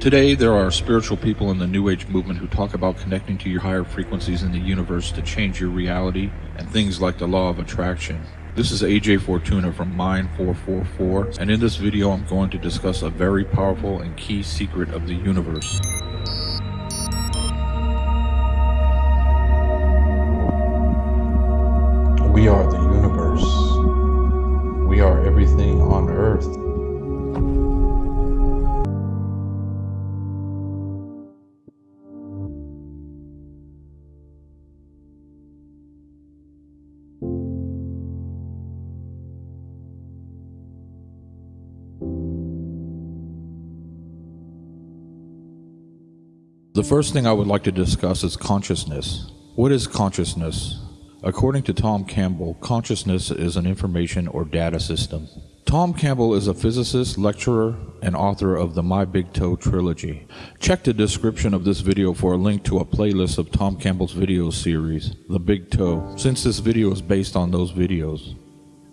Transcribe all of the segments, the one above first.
Today, there are spiritual people in the New Age movement who talk about connecting to your higher frequencies in the universe to change your reality and things like the law of attraction. This is AJ Fortuna from Mind 444, and in this video, I'm going to discuss a very powerful and key secret of the universe. The first thing I would like to discuss is consciousness. What is consciousness? According to Tom Campbell, consciousness is an information or data system. Tom Campbell is a physicist, lecturer, and author of the My Big Toe trilogy. Check the description of this video for a link to a playlist of Tom Campbell's video series, The Big Toe, since this video is based on those videos.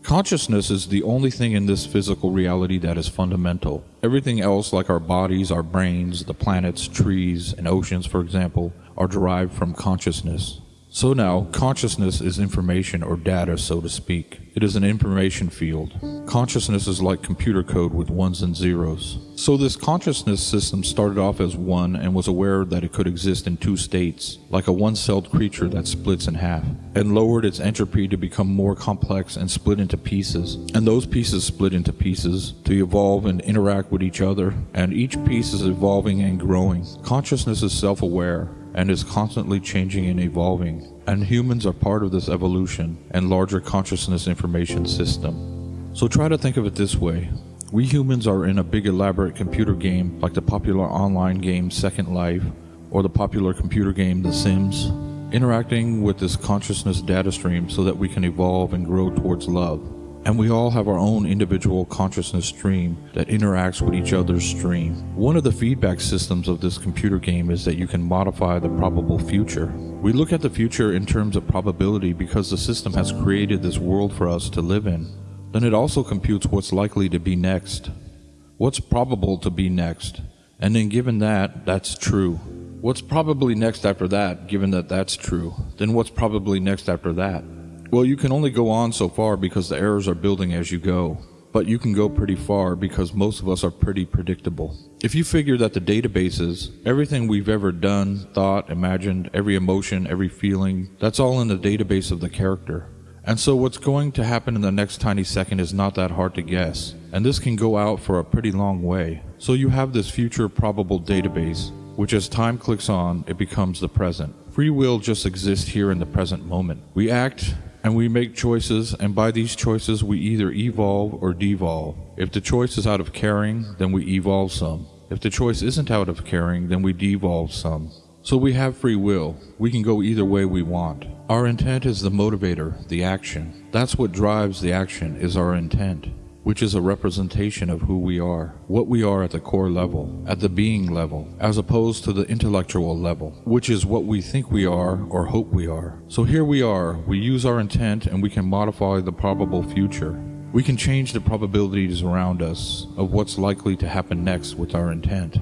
Consciousness is the only thing in this physical reality that is fundamental. Everything else, like our bodies, our brains, the planets, trees, and oceans, for example, are derived from consciousness. So now, consciousness is information or data, so to speak. It is an information field. Consciousness is like computer code with ones and zeros. So this consciousness system started off as one and was aware that it could exist in two states, like a one-celled creature that splits in half, and lowered its entropy to become more complex and split into pieces. And those pieces split into pieces to evolve and interact with each other, and each piece is evolving and growing. Consciousness is self-aware and is constantly changing and evolving, and humans are part of this evolution and larger consciousness information system. So try to think of it this way. We humans are in a big elaborate computer game like the popular online game Second Life or the popular computer game The Sims, interacting with this consciousness data stream so that we can evolve and grow towards love. And we all have our own individual consciousness stream that interacts with each other's stream. One of the feedback systems of this computer game is that you can modify the probable future. We look at the future in terms of probability because the system has created this world for us to live in. Then it also computes what's likely to be next. What's probable to be next? And then given that, that's true. What's probably next after that, given that that's true? Then what's probably next after that? Well, you can only go on so far because the errors are building as you go. But you can go pretty far because most of us are pretty predictable. If you figure that the databases, everything we've ever done, thought, imagined, every emotion, every feeling, that's all in the database of the character. And so what's going to happen in the next tiny second is not that hard to guess. And this can go out for a pretty long way. So you have this future probable database, which as time clicks on, it becomes the present. Free will just exists here in the present moment. We act and we make choices, and by these choices, we either evolve or devolve. If the choice is out of caring, then we evolve some. If the choice isn't out of caring, then we devolve some. So we have free will. We can go either way we want. Our intent is the motivator, the action. That's what drives the action, is our intent which is a representation of who we are, what we are at the core level, at the being level, as opposed to the intellectual level, which is what we think we are or hope we are. So here we are, we use our intent and we can modify the probable future. We can change the probabilities around us of what's likely to happen next with our intent.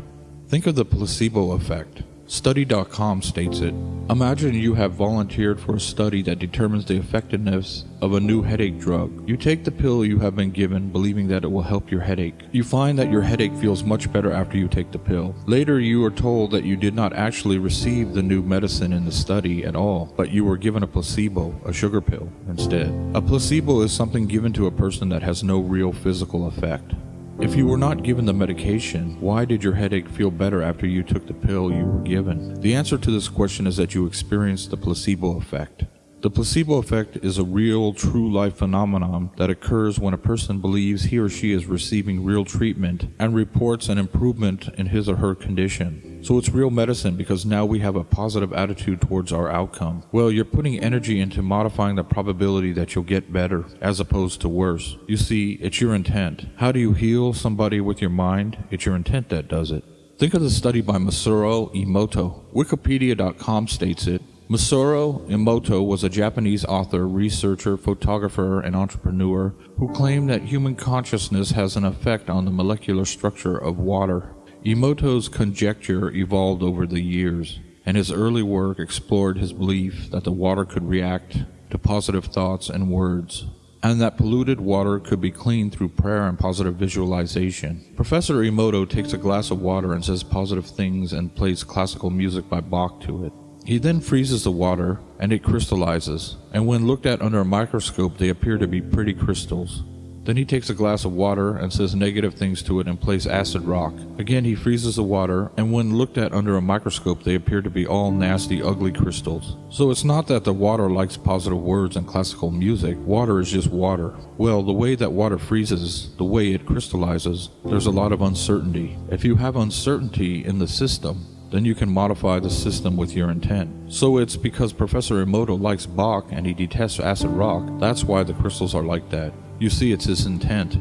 Think of the placebo effect. Study.com states it. Imagine you have volunteered for a study that determines the effectiveness of a new headache drug. You take the pill you have been given, believing that it will help your headache. You find that your headache feels much better after you take the pill. Later, you are told that you did not actually receive the new medicine in the study at all, but you were given a placebo, a sugar pill, instead. A placebo is something given to a person that has no real physical effect. If you were not given the medication, why did your headache feel better after you took the pill you were given? The answer to this question is that you experienced the placebo effect. The placebo effect is a real, true life phenomenon that occurs when a person believes he or she is receiving real treatment and reports an improvement in his or her condition. So it's real medicine because now we have a positive attitude towards our outcome. Well, you're putting energy into modifying the probability that you'll get better as opposed to worse. You see, it's your intent. How do you heal somebody with your mind? It's your intent that does it. Think of the study by Masaru Emoto. Wikipedia.com states it. Masaru Emoto was a Japanese author, researcher, photographer, and entrepreneur who claimed that human consciousness has an effect on the molecular structure of water. Emoto's conjecture evolved over the years, and his early work explored his belief that the water could react to positive thoughts and words, and that polluted water could be cleaned through prayer and positive visualization. Professor Emoto takes a glass of water and says positive things and plays classical music by Bach to it. He then freezes the water and it crystallizes, and when looked at under a microscope, they appear to be pretty crystals. Then he takes a glass of water and says negative things to it and plays acid rock. Again, he freezes the water, and when looked at under a microscope, they appear to be all nasty, ugly crystals. So it's not that the water likes positive words and classical music, water is just water. Well, the way that water freezes, the way it crystallizes, there's a lot of uncertainty. If you have uncertainty in the system, then you can modify the system with your intent. So it's because Professor Emoto likes Bach and he detests acid rock, that's why the crystals are like that. You see, it's his intent.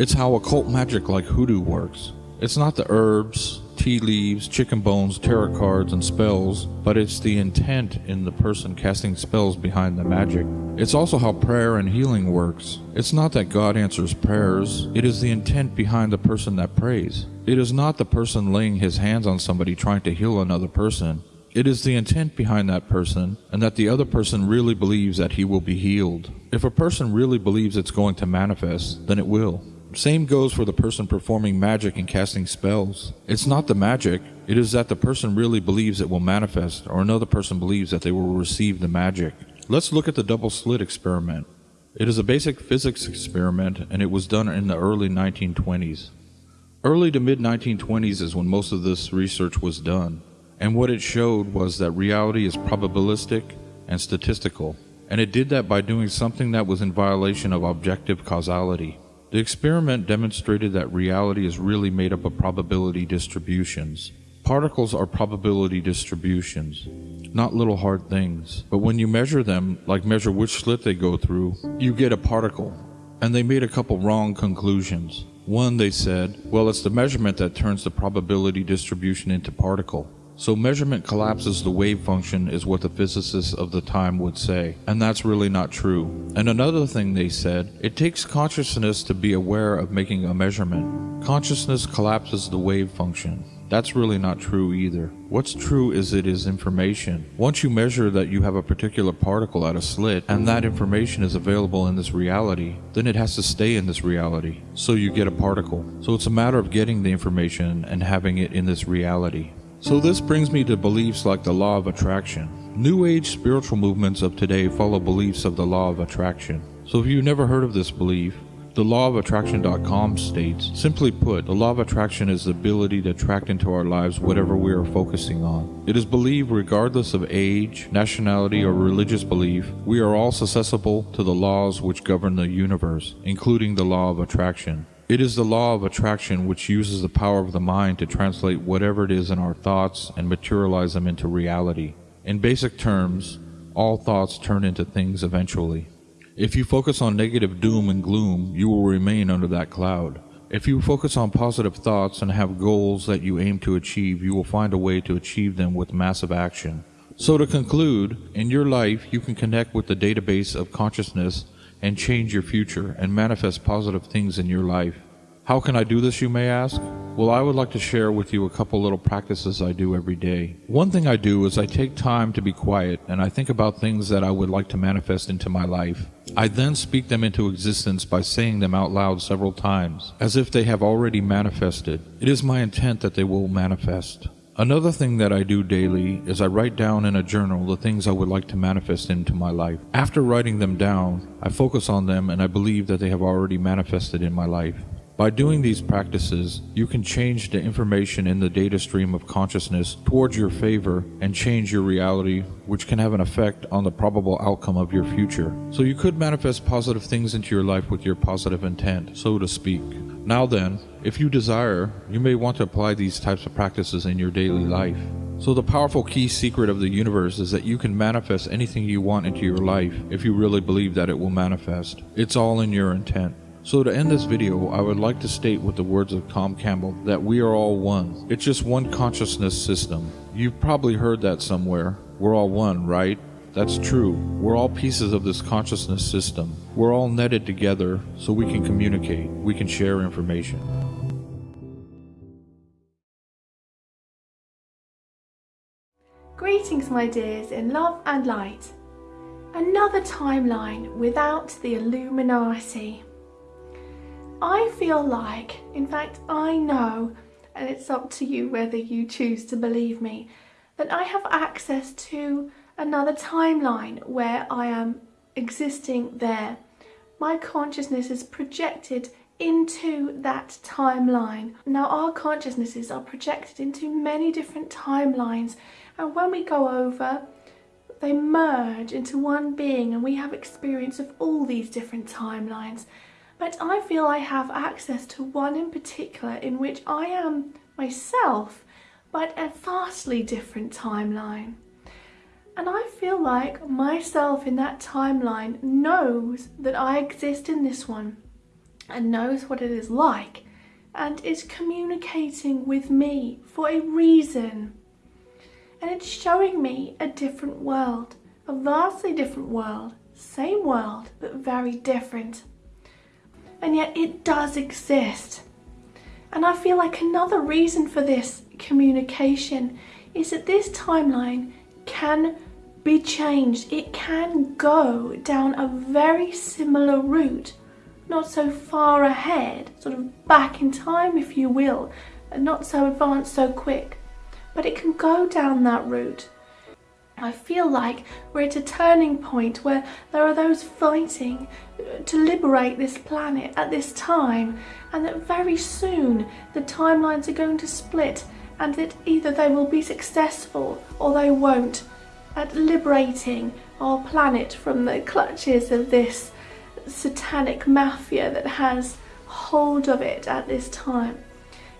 It's how occult magic like hoodoo works. It's not the herbs, tea leaves, chicken bones, tarot cards, and spells, but it's the intent in the person casting spells behind the magic. It's also how prayer and healing works. It's not that God answers prayers, it is the intent behind the person that prays. It is not the person laying his hands on somebody trying to heal another person. It is the intent behind that person, and that the other person really believes that he will be healed. If a person really believes it's going to manifest, then it will. Same goes for the person performing magic and casting spells. It's not the magic, it is that the person really believes it will manifest, or another person believes that they will receive the magic. Let's look at the double slit experiment. It is a basic physics experiment, and it was done in the early 1920s. Early to mid 1920s is when most of this research was done. And what it showed was that reality is probabilistic and statistical, and it did that by doing something that was in violation of objective causality. The experiment demonstrated that reality is really made up of probability distributions. Particles are probability distributions, not little hard things. But when you measure them, like measure which slit they go through, you get a particle. And they made a couple wrong conclusions. One, they said, well, it's the measurement that turns the probability distribution into particle. So measurement collapses the wave function is what the physicists of the time would say, and that's really not true. And another thing they said, it takes consciousness to be aware of making a measurement. Consciousness collapses the wave function. That's really not true either. What's true is it is information. Once you measure that you have a particular particle at a slit, and that information is available in this reality, then it has to stay in this reality. So you get a particle. So it's a matter of getting the information and having it in this reality. So this brings me to beliefs like the law of attraction. New Age spiritual movements of today follow beliefs of the law of attraction. So if you've never heard of this belief, the law of attraction.com states, simply put, the law of attraction is the ability to attract into our lives whatever we are focusing on. It is believed regardless of age, nationality, or religious belief, we are all susceptible to the laws which govern the universe, including the law of attraction. It is the law of attraction which uses the power of the mind to translate whatever it is in our thoughts and materialize them into reality. In basic terms, all thoughts turn into things eventually. If you focus on negative doom and gloom, you will remain under that cloud. If you focus on positive thoughts and have goals that you aim to achieve, you will find a way to achieve them with massive action. So to conclude, in your life, you can connect with the database of consciousness and change your future and manifest positive things in your life. How can I do this, you may ask? Well, I would like to share with you a couple little practices I do every day. One thing I do is I take time to be quiet and I think about things that I would like to manifest into my life. I then speak them into existence by saying them out loud several times, as if they have already manifested. It is my intent that they will manifest. Another thing that I do daily is I write down in a journal the things I would like to manifest into my life. After writing them down, I focus on them and I believe that they have already manifested in my life. By doing these practices, you can change the information in the data stream of consciousness towards your favor and change your reality, which can have an effect on the probable outcome of your future. So you could manifest positive things into your life with your positive intent, so to speak. Now then, if you desire, you may want to apply these types of practices in your daily life. So the powerful key secret of the universe is that you can manifest anything you want into your life if you really believe that it will manifest. It's all in your intent. So to end this video, I would like to state with the words of Tom Campbell that we are all one. It's just one consciousness system. You've probably heard that somewhere. We're all one, right? That's true. We're all pieces of this consciousness system. We're all netted together so we can communicate, we can share information. Greetings, my dears, in love and light. Another timeline without the Illuminati. I feel like, in fact, I know, and it's up to you whether you choose to believe me, that I have access to another timeline where I am existing there. My consciousness is projected into that timeline. Now our consciousnesses are projected into many different timelines and when we go over they merge into one being and we have experience of all these different timelines. But I feel I have access to one in particular in which I am myself but a vastly different timeline. And I feel like myself in that timeline knows that I exist in this one and knows what it is like and is communicating with me for a reason. And it's showing me a different world, a vastly different world, same world, but very different. And yet it does exist. And I feel like another reason for this communication is that this timeline can be changed. It can go down a very similar route, not so far ahead, sort of back in time if you will, and not so advanced so quick, but it can go down that route. I feel like we're at a turning point where there are those fighting uh, to liberate this planet at this time and that very soon the timelines are going to split and that either they will be successful or they won't at liberating our planet from the clutches of this satanic mafia that has hold of it at this time.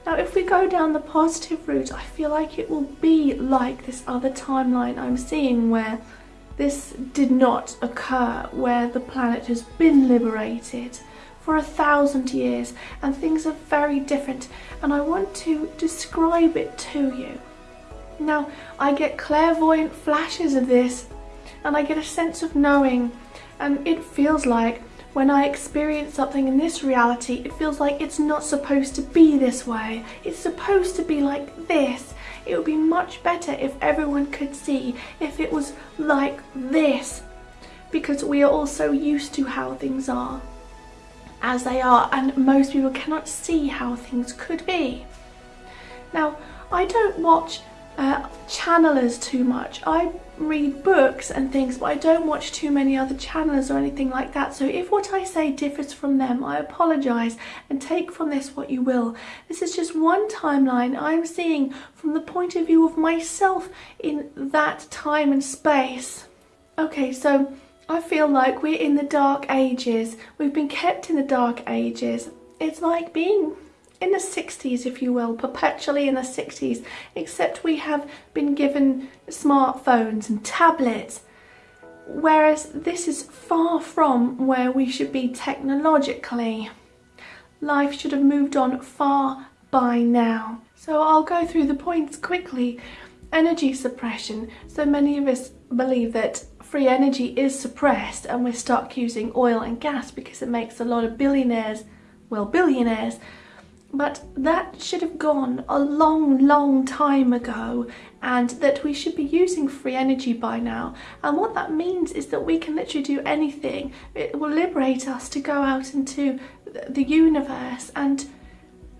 Now if we go down the positive route, I feel like it will be like this other timeline I'm seeing where this did not occur, where the planet has been liberated for a thousand years and things are very different and I want to describe it to you. Now, I get clairvoyant flashes of this and I get a sense of knowing and it feels like when I experience something in this reality, it feels like it's not supposed to be this way. It's supposed to be like this. It would be much better if everyone could see if it was like this because we are all so used to how things are as they are and most people cannot see how things could be. Now, I don't watch uh, channelers too much. I read books and things, but I don't watch too many other channelers or anything like that. So if what I say differs from them, I apologise and take from this what you will. This is just one timeline I'm seeing from the point of view of myself in that time and space. Okay, so I feel like we're in the dark ages. We've been kept in the dark ages. It's like being in the 60s, if you will, perpetually in the 60s, except we have been given smartphones and tablets, whereas this is far from where we should be technologically. Life should have moved on far by now. So I'll go through the points quickly. Energy suppression. So many of us believe that free energy is suppressed and we're stuck using oil and gas because it makes a lot of billionaires, well billionaires, but that should have gone a long, long time ago and that we should be using free energy by now. And what that means is that we can literally do anything. It will liberate us to go out into the universe and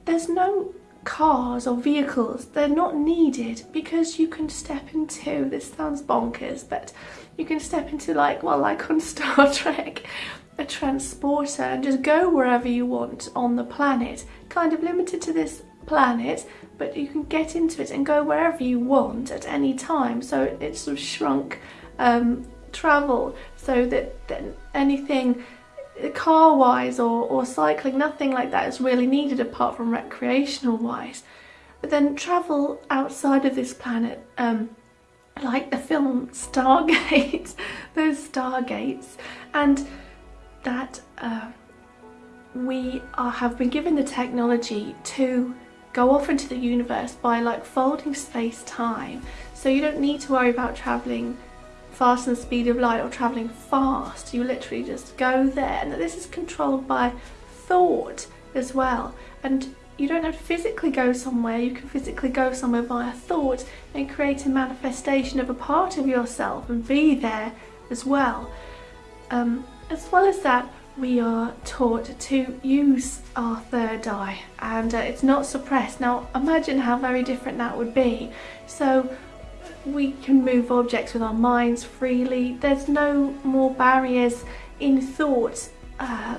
there's no cars or vehicles. They're not needed because you can step into, this sounds bonkers, but you can step into like, well, like on Star Trek, a transporter and just go wherever you want on the planet. Kind of limited to this planet, but you can get into it and go wherever you want at any time. So it's sort of shrunk um, travel so that, that anything car-wise or, or cycling, nothing like that is really needed apart from recreational-wise. But then travel outside of this planet, um, like the film Stargate, those Stargates, and that uh, we are, have been given the technology to go off into the universe by like folding space-time. So you don't need to worry about travelling fast than the speed of light or travelling fast. You literally just go there. And this is controlled by thought as well. And you don't have to physically go somewhere, you can physically go somewhere via thought and create a manifestation of a part of yourself and be there as well. Um, as well as that, we are taught to use our third eye and uh, it's not suppressed. Now imagine how very different that would be. So we can move objects with our minds freely. There's no more barriers in thought. Uh,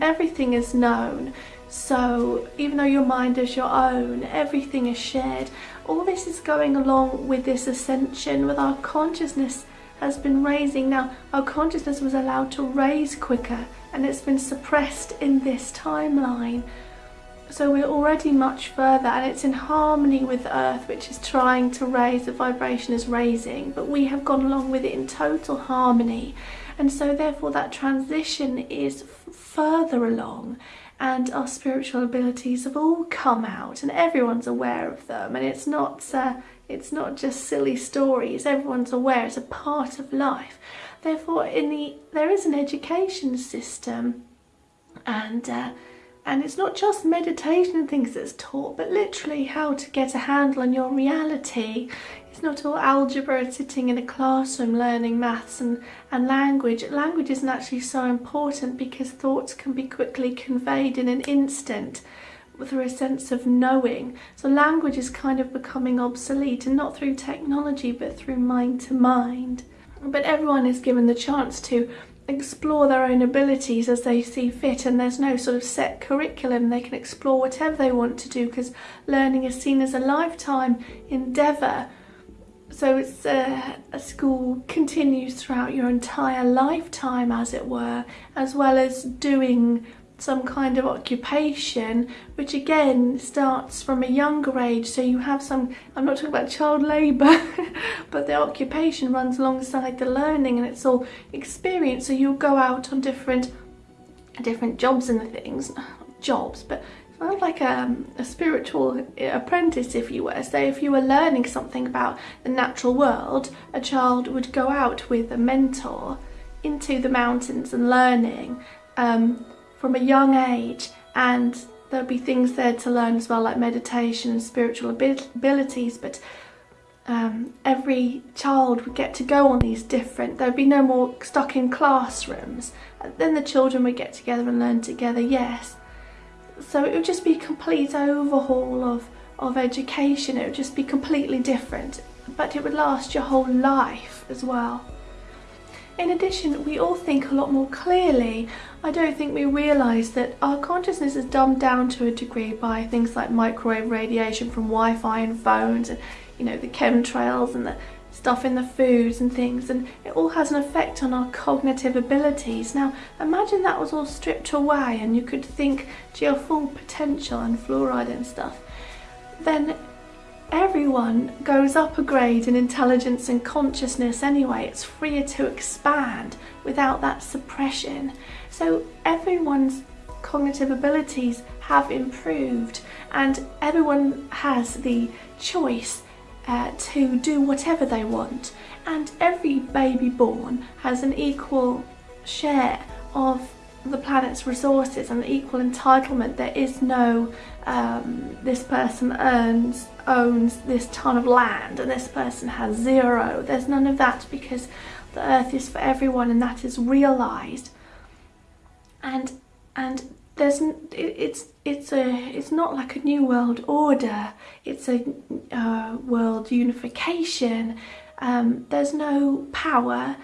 everything is known. So even though your mind is your own, everything is shared. All this is going along with this ascension, with our consciousness has been raising. Now, our consciousness was allowed to raise quicker and it's been suppressed in this timeline. So we're already much further and it's in harmony with Earth, which is trying to raise, the vibration is raising, but we have gone along with it in total harmony. And so therefore that transition is further along and our spiritual abilities have all come out and everyone's aware of them and it's not uh, it's not just silly stories. Everyone's aware it's a part of life. Therefore in the there is an education system and uh, and it's not just meditation and things that's taught but literally how to get a handle on your reality it's not all algebra and sitting in a classroom learning maths and, and language. Language isn't actually so important because thoughts can be quickly conveyed in an instant through a sense of knowing. So language is kind of becoming obsolete and not through technology but through mind to mind. But everyone is given the chance to explore their own abilities as they see fit and there's no sort of set curriculum they can explore whatever they want to do because learning is seen as a lifetime endeavour so it's uh, a school continues throughout your entire lifetime, as it were, as well as doing some kind of occupation, which again starts from a younger age. So you have some, I'm not talking about child labour, but the occupation runs alongside the learning and it's all experience. So you'll go out on different different jobs and things, jobs, but of like a, a spiritual apprentice if you were. So if you were learning something about the natural world, a child would go out with a mentor into the mountains and learning um, from a young age and there'd be things there to learn as well like meditation and spiritual abilities but um, every child would get to go on these different, there'd be no more stuck in classrooms. And then the children would get together and learn together, yes, so it would just be a complete overhaul of, of education. It would just be completely different, but it would last your whole life as well. In addition, we all think a lot more clearly. I don't think we realise that our consciousness is dumbed down to a degree by things like microwave radiation from Wi-Fi and phones and you know the chemtrails and the stuff in the foods and things and it all has an effect on our cognitive abilities. Now imagine that was all stripped away and you could think to your full potential and fluoride and stuff. Then everyone goes up a grade in intelligence and consciousness anyway. It's freer to expand without that suppression. So everyone's cognitive abilities have improved and everyone has the choice uh, to do whatever they want and every baby born has an equal share of the planet's resources and equal entitlement. There is no um, this person earns owns this ton of land and this person has zero. There's none of that because the earth is for everyone and that is realized. And and there's it's it's a it's not like a new world order. It's a uh, world unification. Um, there's no power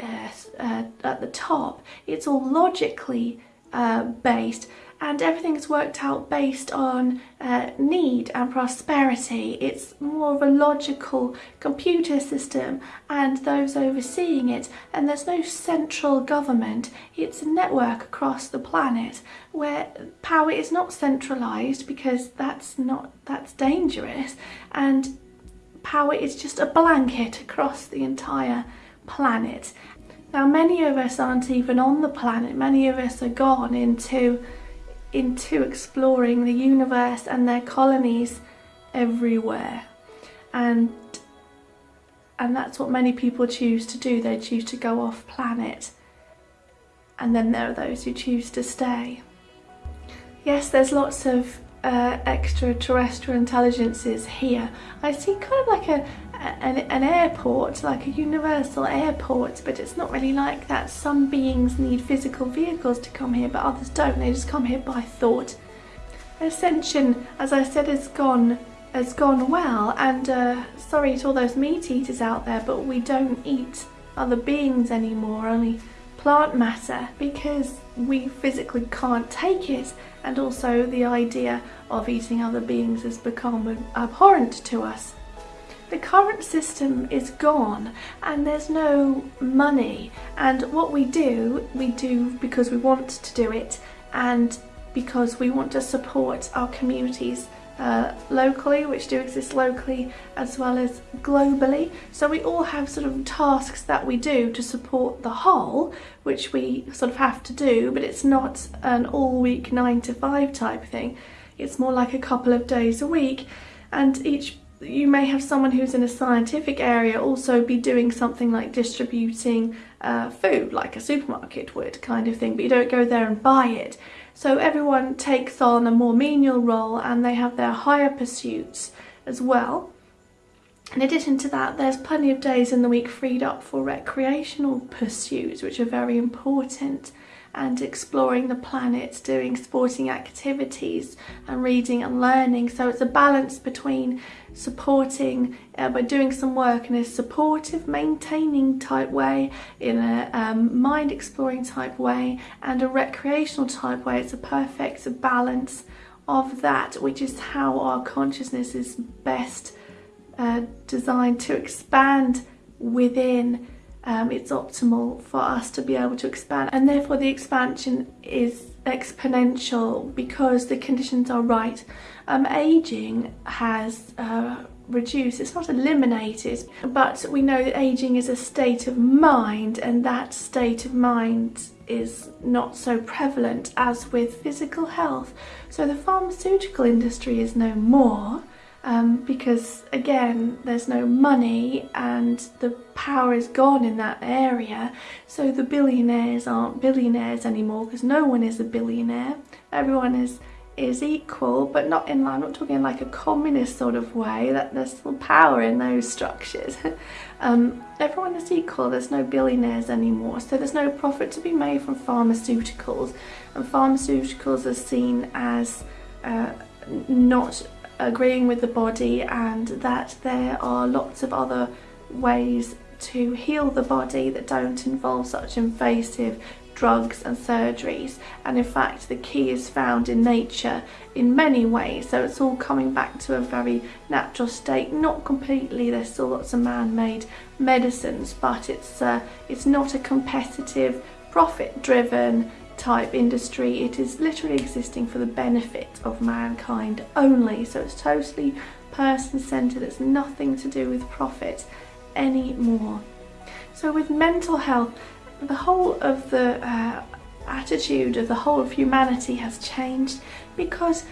uh, uh, at the top. It's all logically uh, based and everything is worked out based on uh, need and prosperity. It's more of a logical computer system and those overseeing it and there's no central government. It's a network across the planet where power is not centralized because that's not that's dangerous and power is just a blanket across the entire planet. Now many of us aren't even on the planet, many of us are gone into into exploring the universe and their colonies everywhere. And and that's what many people choose to do. They choose to go off planet and then there are those who choose to stay. Yes there's lots of uh, extraterrestrial intelligences here. I see kind of like a an, an airport, like a universal airport, but it's not really like that. Some beings need physical vehicles to come here, but others don't. They just come here by thought. Ascension, as I said, has gone has gone well, and uh, sorry to all those meat eaters out there, but we don't eat other beings anymore, only plant matter, because we physically can't take it, and also the idea of eating other beings has become abhorrent to us. The current system is gone and there's no money and what we do, we do because we want to do it and because we want to support our communities uh, locally, which do exist locally, as well as globally. So we all have sort of tasks that we do to support the whole, which we sort of have to do, but it's not an all week nine to five type thing. It's more like a couple of days a week, and each you may have someone who's in a scientific area also be doing something like distributing uh, food, like a supermarket would, kind of thing, but you don't go there and buy it. So everyone takes on a more menial role and they have their higher pursuits as well. In addition to that, there's plenty of days in the week freed up for recreational pursuits, which are very important and exploring the planet, doing sporting activities and reading and learning. So it's a balance between supporting uh, by doing some work in a supportive, maintaining type way, in a um, mind exploring type way, and a recreational type way. It's a perfect balance of that, which is how our consciousness is best uh, designed to expand within um, it's optimal for us to be able to expand and therefore the expansion is exponential because the conditions are right. Um, aging has uh, reduced, it's not eliminated, but we know that aging is a state of mind and that state of mind is not so prevalent as with physical health. So the pharmaceutical industry is no more um, because again there's no money and the power is gone in that area so the billionaires aren't billionaires anymore because no one is a billionaire. Everyone is is equal but not in I'm not talking like a communist sort of way that there's still power in those structures. Um, everyone is equal there's no billionaires anymore so there's no profit to be made from pharmaceuticals. And pharmaceuticals are seen as uh, not agreeing with the body and that there are lots of other ways to heal the body that don't involve such invasive drugs and surgeries. And in fact the key is found in nature in many ways. So it's all coming back to a very natural state. Not completely. There's still lots of man-made medicines but it's uh, it's not a competitive profit driven type industry. It is literally existing for the benefit of mankind only. So it's totally person-centered. It's nothing to do with profit anymore. So with mental health, the whole of the uh, attitude of the whole of humanity has changed because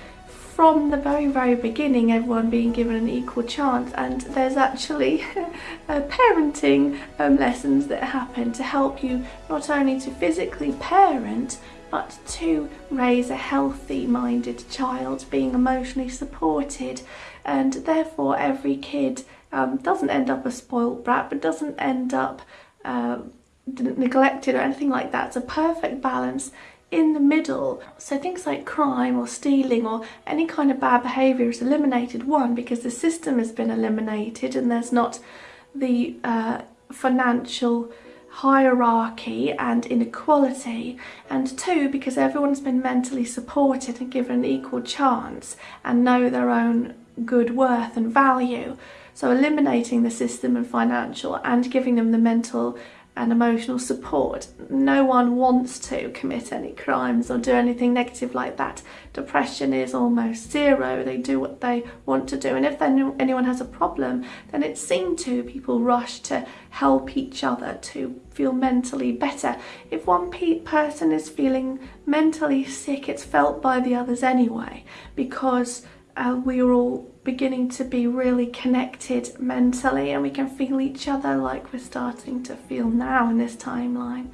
from the very very beginning everyone being given an equal chance and there's actually parenting um, lessons that happen to help you not only to physically parent but to raise a healthy minded child being emotionally supported and therefore every kid um, doesn't end up a spoilt brat but doesn't end up uh, neglected or anything like that. It's a perfect balance in the middle. So things like crime or stealing or any kind of bad behaviour is eliminated. One, because the system has been eliminated and there's not the uh, financial hierarchy and inequality and two because everyone's been mentally supported and given an equal chance and know their own good worth and value so eliminating the system and financial and giving them the mental and emotional support. No one wants to commit any crimes or do anything negative like that. Depression is almost zero. They do what they want to do. And if anyone has a problem, then it's seen to. People rush to help each other to feel mentally better. If one person is feeling mentally sick, it's felt by the others anyway because uh, we're all beginning to be really connected mentally and we can feel each other like we're starting to feel now in this timeline.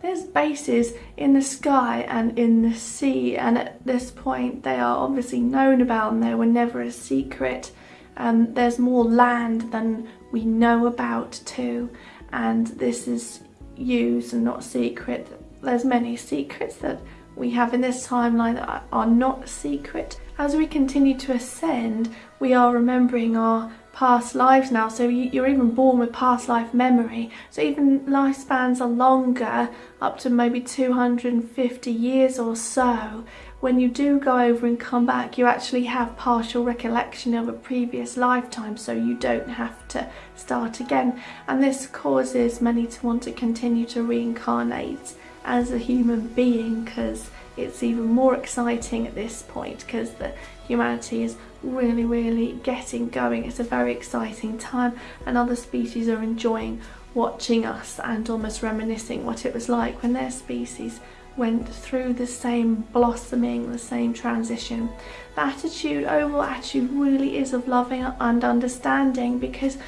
there's bases in the sky and in the sea, and at this point, they are obviously known about and they were never a secret. Um, there's more land than we know about, too, and this is used and not secret. There's many secrets that we have in this timeline that are not secret. As we continue to ascend, we are remembering our past lives now. So you're even born with past life memory. So even lifespans are longer up to maybe 250 years or so. When you do go over and come back you actually have partial recollection of a previous lifetime. So you don't have to start again. And this causes many to want to continue to reincarnate as a human being because it's even more exciting at this point because the humanity is really really getting going. It's a very exciting time and other species are enjoying watching us and almost reminiscing what it was like when their species went through the same blossoming the same transition. The attitude overall attitude really is of loving and understanding because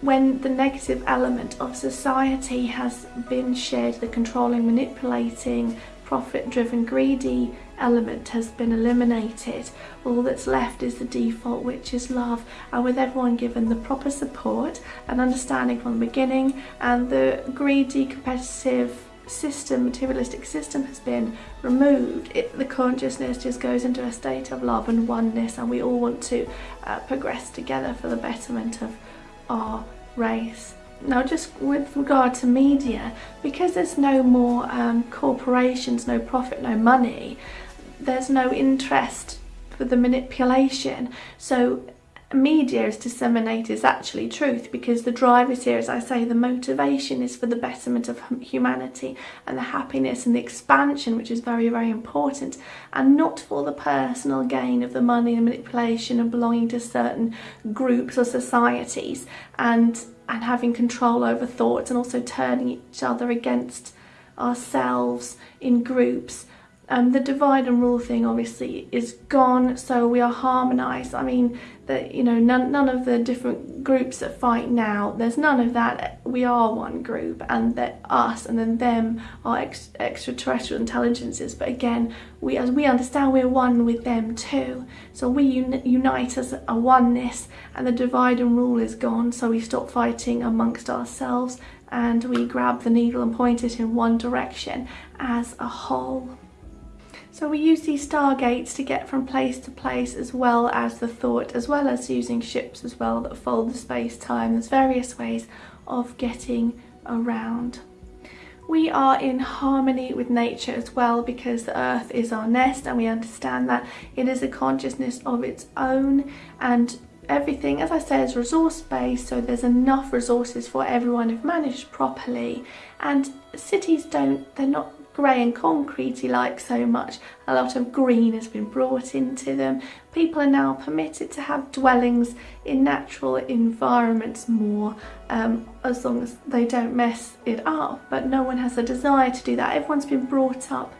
when the negative element of society has been shared the controlling manipulating profit driven greedy element has been eliminated. All that's left is the default which is love. And with everyone given the proper support and understanding from the beginning and the greedy competitive system materialistic system has been removed it, the consciousness just goes into a state of love and oneness and we all want to uh, progress together for the betterment of our race now just with regard to media, because there's no more um, corporations, no profit, no money, there's no interest for the manipulation. So media is disseminated is actually truth because the drive is here, as I say, the motivation is for the betterment of humanity and the happiness and the expansion, which is very, very important, and not for the personal gain of the money and manipulation and belonging to certain groups or societies and and having control over thoughts and also turning each other against ourselves in groups um, the divide and rule thing obviously is gone, so we are harmonised. I mean, that you know, none, none of the different groups that fight now, there's none of that. We are one group, and that us and then them are ex extraterrestrial intelligences. But again, we as we understand, we're one with them too. So we un unite as a oneness, and the divide and rule is gone. So we stop fighting amongst ourselves, and we grab the needle and point it in one direction as a whole. So we use these stargates to get from place to place as well as the thought, as well as using ships as well that fold the space-time. There's various ways of getting around. We are in harmony with nature as well because the earth is our nest and we understand that it is a consciousness of its own and everything as I say is resource based so there's enough resources for everyone if managed properly and cities don't they're not grey and concretey like so much. A lot of green has been brought into them. People are now permitted to have dwellings in natural environments more um, as long as they don't mess it up. But no one has a desire to do that. Everyone's been brought up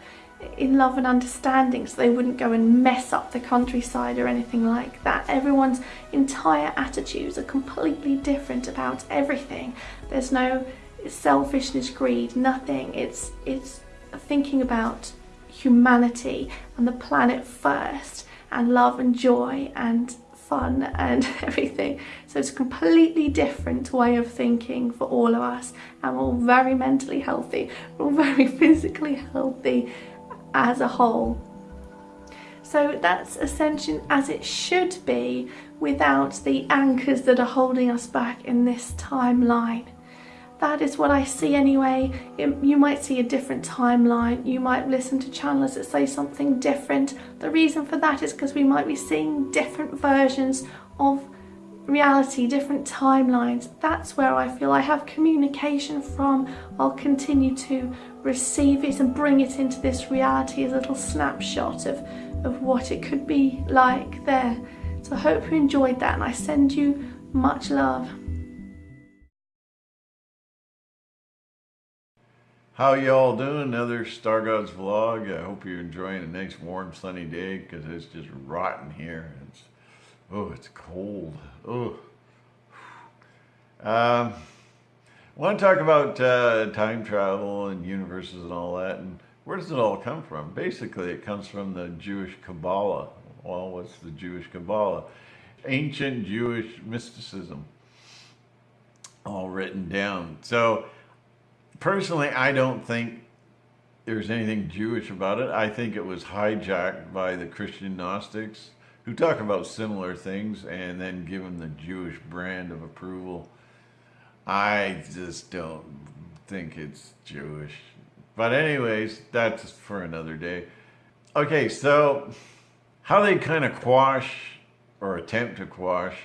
in love and understanding so they wouldn't go and mess up the countryside or anything like that. Everyone's entire attitudes are completely different about everything. There's no selfishness, greed, nothing. It's it's thinking about humanity and the planet first and love and joy and fun and everything. So it's a completely different way of thinking for all of us and we're all very mentally healthy, we're all very physically healthy as a whole. So that's ascension as it should be without the anchors that are holding us back in this timeline that is what I see anyway. It, you might see a different timeline. You might listen to channels that say something different. The reason for that is because we might be seeing different versions of reality, different timelines. That's where I feel I have communication from. I'll continue to receive it and bring it into this reality as a little snapshot of, of what it could be like there. So I hope you enjoyed that and I send you much love. How y'all doing? Another Star Gods vlog. I hope you're enjoying a nice warm sunny day because it's just rotten here. It's, oh, it's cold. Oh. Um, I want to talk about uh, time travel and universes and all that. And where does it all come from? Basically, it comes from the Jewish Kabbalah. Well, what's the Jewish Kabbalah? Ancient Jewish mysticism, all written down. So, personally, I don't think there's anything Jewish about it. I think it was hijacked by the Christian Gnostics who talk about similar things and then give them the Jewish brand of approval. I just don't think it's Jewish. But anyways, that's for another day. Okay, so how they kind of quash or attempt to quash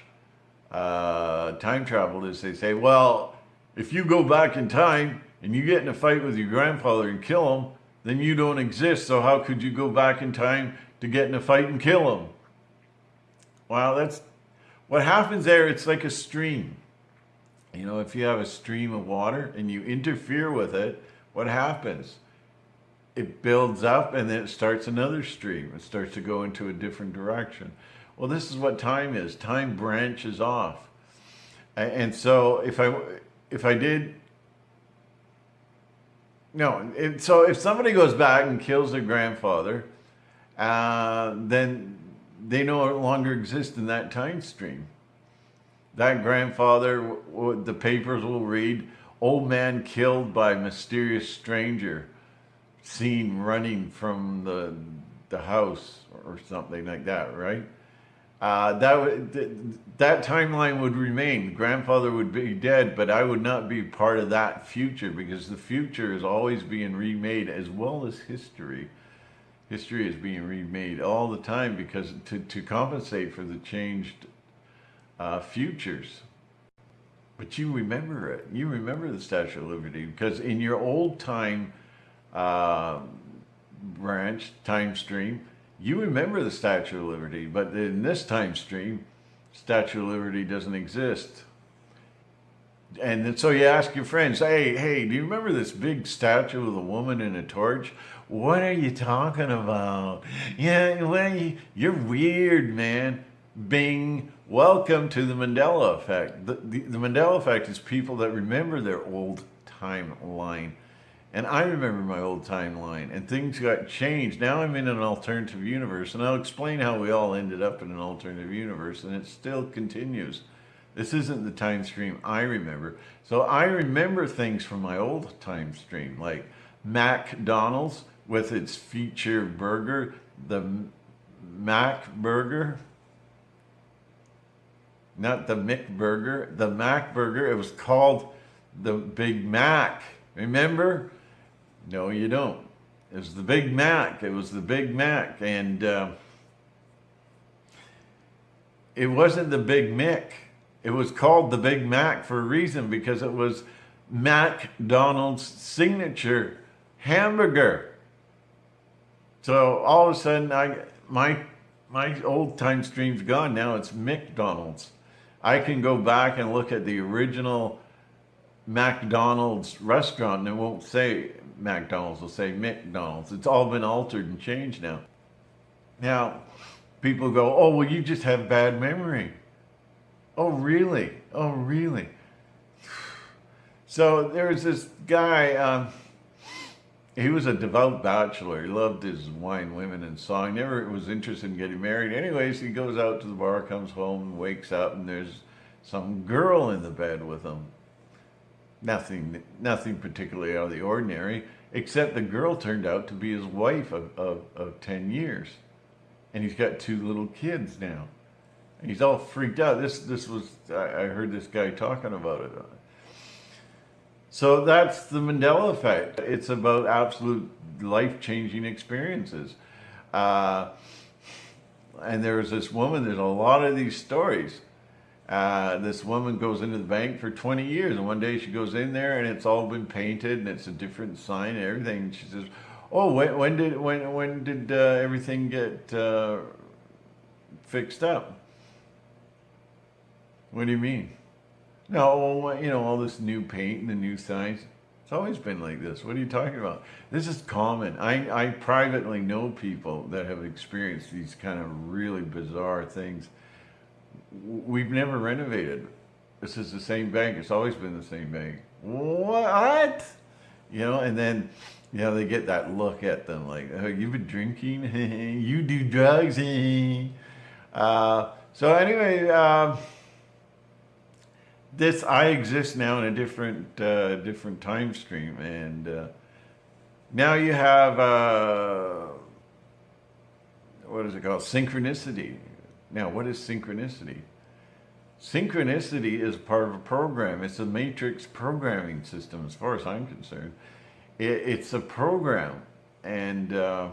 uh, time travel is they say, well, if you go back in time and you get in a fight with your grandfather and kill him, then you don't exist. So how could you go back in time to get in a fight and kill him? Well, that's what happens there. It's like a stream. You know, if you have a stream of water and you interfere with it, what happens? It builds up and then it starts another stream. It starts to go into a different direction. Well, this is what time is. Time branches off. And so if I, if I did, no, if, so if somebody goes back and kills their grandfather, uh, then they no longer exist in that time stream. That grandfather, the papers will read, old man killed by mysterious stranger, seen running from the, the house or something like that, right? Uh, that, that timeline would remain. Grandfather would be dead, but I would not be part of that future because the future is always being remade as well as history history is being remade all the time because to, to compensate for the changed uh, futures. But you remember it. You remember the Statue of Liberty because in your old time uh, branch, time stream, you remember the Statue of Liberty. But in this time stream, Statue of Liberty doesn't exist. And so you ask your friends, hey, hey, do you remember this big statue of a woman in a torch? What are you talking about? Yeah, well, you're weird, man. Bing. Welcome to the Mandela effect. The, the, the Mandela effect is people that remember their old timeline. And I remember my old timeline and things got changed. Now I'm in an alternative universe and I'll explain how we all ended up in an alternative universe and it still continues. This isn't the time stream I remember. So I remember things from my old time stream like McDonald's with its feature burger, the Mac Burger. Not the Mick Burger, the Mac Burger. It was called the Big Mac. Remember? No, you don't. It was the Big Mac. It was the Big Mac. And uh, it wasn't the Big Mick. It was called the Big Mac for a reason because it was McDonald's signature hamburger. So all of a sudden, I my my old time stream's gone. Now it's McDonald's. I can go back and look at the original McDonald's restaurant and it won't say McDonald's, it'll say McDonald's. It's all been altered and changed now. Now, people go, oh, well, you just have bad memory. Oh, really? Oh, really? So there was this guy, um, he was a devout bachelor. He loved his wine, women, and song. Never was interested in getting married. Anyways, he goes out to the bar, comes home, wakes up, and there's some girl in the bed with him. Nothing, nothing particularly out of the ordinary, except the girl turned out to be his wife of, of, of 10 years. And he's got two little kids now. And he's all freaked out. This, this was, I heard this guy talking about it so that's the Mandela effect. It's about absolute life-changing experiences. Uh, and there was this woman, there's a lot of these stories. Uh, this woman goes into the bank for 20 years and one day she goes in there and it's all been painted and it's a different sign and everything. And she says, oh, when, when did, when, when did uh, everything get uh, fixed up? What do you mean? No, you know, all this new paint and the new signs. It's always been like this. What are you talking about? This is common. I, I privately know people that have experienced these kind of really bizarre things. We've never renovated. this is the same bank. It's always been the same bank. What? You know, and then, you know, they get that look at them like, oh, you've been drinking? you do drugs? uh, so anyway, um, this, I exist now in a different, uh, different time stream. And uh, now you have, uh, what is it called? Synchronicity. Now, what is synchronicity? Synchronicity is part of a program. It's a matrix programming system, as far as I'm concerned. It, it's a program. And uh,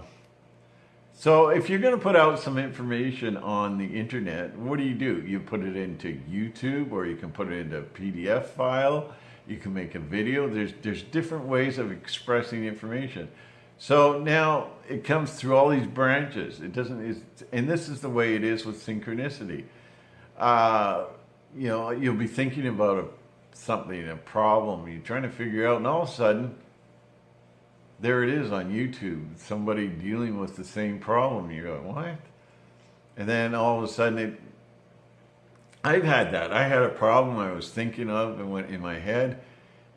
so if you're going to put out some information on the internet, what do you do? You put it into YouTube or you can put it into a PDF file. You can make a video. There's, there's different ways of expressing information. So now it comes through all these branches. It doesn't, is and this is the way it is with synchronicity. Uh, you know, you'll be thinking about a, something, a problem you're trying to figure out, and all of a sudden, there it is on YouTube, somebody dealing with the same problem. You're go, what? And then all of a sudden, it, I've had that. I had a problem I was thinking of and went in my head,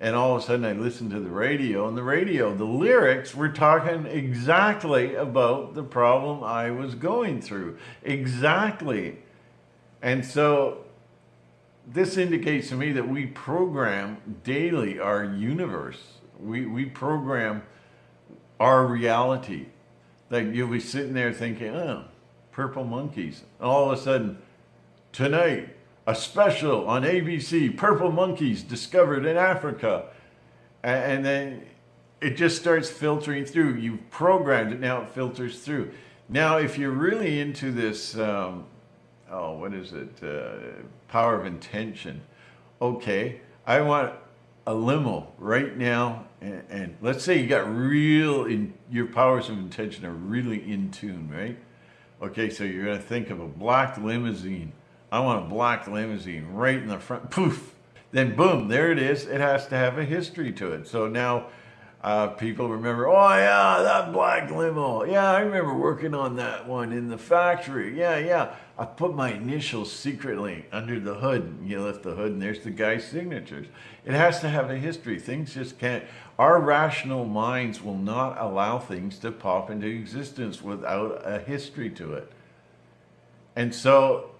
and all of a sudden I listened to the radio, and the radio, the lyrics were talking exactly about the problem I was going through. Exactly. And so this indicates to me that we program daily our universe. We, we program our reality. Like you'll be sitting there thinking, oh, purple monkeys. And All of a sudden, tonight, a special on ABC, purple monkeys discovered in Africa. And then it just starts filtering through. You've programmed it, now it filters through. Now, if you're really into this um, oh, what is it? Uh, power of intention. Okay, I want a limo right now, and, and, let's say you got real, in your powers of intention are really in tune, right? Okay, so you're gonna think of a black limousine. I want a black limousine right in the front, poof. Then boom, there it is. It has to have a history to it. So now uh, people remember, oh yeah, that black limo. Yeah, I remember working on that one in the factory. Yeah, yeah. I put my initials secretly under the hood. You lift the hood and there's the guy's signatures. It has to have a history. Things just can't, our rational minds will not allow things to pop into existence without a history to it. And so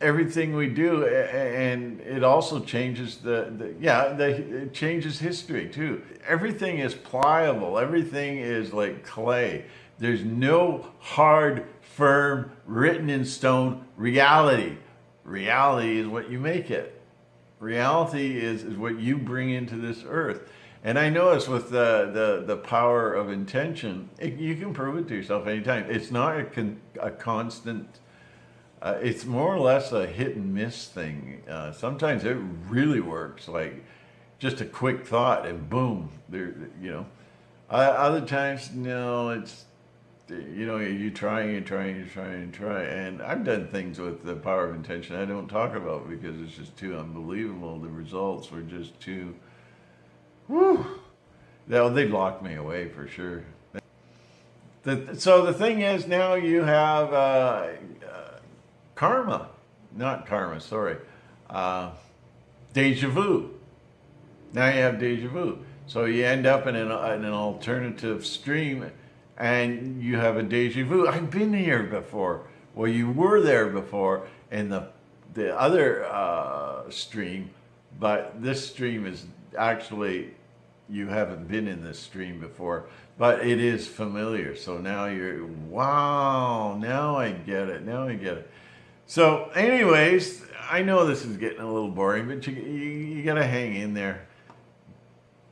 everything we do and it also changes the, the yeah the, it changes history too. Everything is pliable. Everything is like clay. There's no hard firm written in stone reality. Reality is what you make it. Reality is, is what you bring into this earth. And I notice with the, the, the power of intention, it, you can prove it to yourself anytime. It's not a, con, a constant uh, it's more or less a hit and miss thing. Uh, sometimes it really works, like just a quick thought and boom, there, you know. Uh, other times, no, it's, you know, you try and try and try and try. And I've done things with the power of intention I don't talk about because it's just too unbelievable. The results were just too, whew. They, they locked me away for sure. The, so the thing is now you have uh, karma, not karma, sorry, uh, deja vu. Now you have deja vu. So you end up in an, in an alternative stream and you have a deja vu. I've been here before. Well, you were there before in the, the other uh, stream, but this stream is actually, you haven't been in this stream before, but it is familiar. So now you're, wow, now I get it, now I get it. So anyways, I know this is getting a little boring, but you, you, you got to hang in there.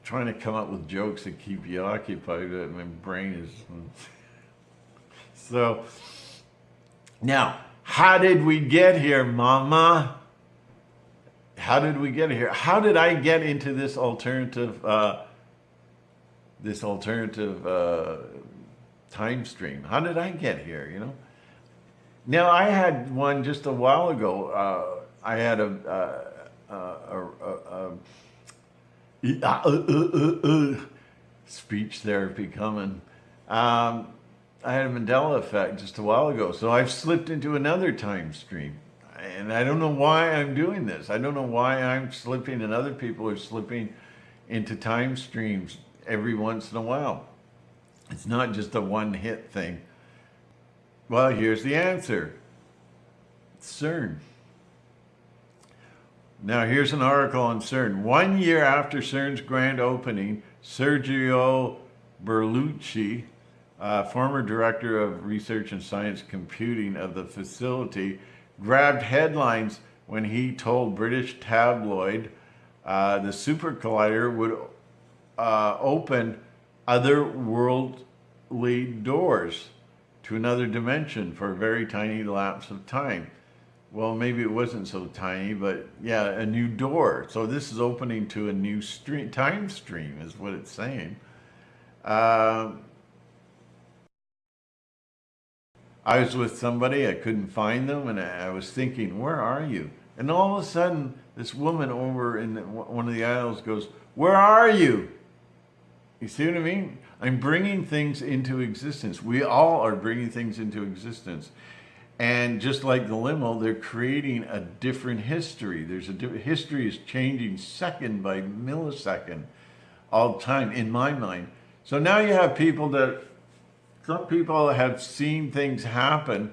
trying to come up with jokes that keep you occupied. My brain is... so, now, how did we get here, mama? How did we get here? How did I get into this alternative, uh, this alternative uh, time stream? How did I get here, you know? Now, I had one just a while ago. Uh, I had a, uh, uh, a, speech therapy coming. Um, I had a Mandela effect just a while ago. So I've slipped into another time stream. And I don't know why I'm doing this. I don't know why I'm slipping and other people are slipping into time streams every once in a while. It's not just a one hit thing. Well, here's the answer. CERN. Now, here's an article on CERN. One year after CERN's grand opening, Sergio Bertolucci, uh, former director of research and science computing of the facility, grabbed headlines when he told British tabloid uh, the super collider would uh, open otherworldly doors to another dimension for a very tiny lapse of time. Well, maybe it wasn't so tiny, but yeah, a new door. So this is opening to a new stream, time stream is what it's saying. Uh, I was with somebody, I couldn't find them, and I was thinking, where are you? And all of a sudden, this woman over in one of the aisles goes, where are you? You see what I mean? I'm bringing things into existence. We all are bringing things into existence. And just like the limo, they're creating a different history. There's a history is changing second by millisecond all the time in my mind. So now you have people that some people have seen things happen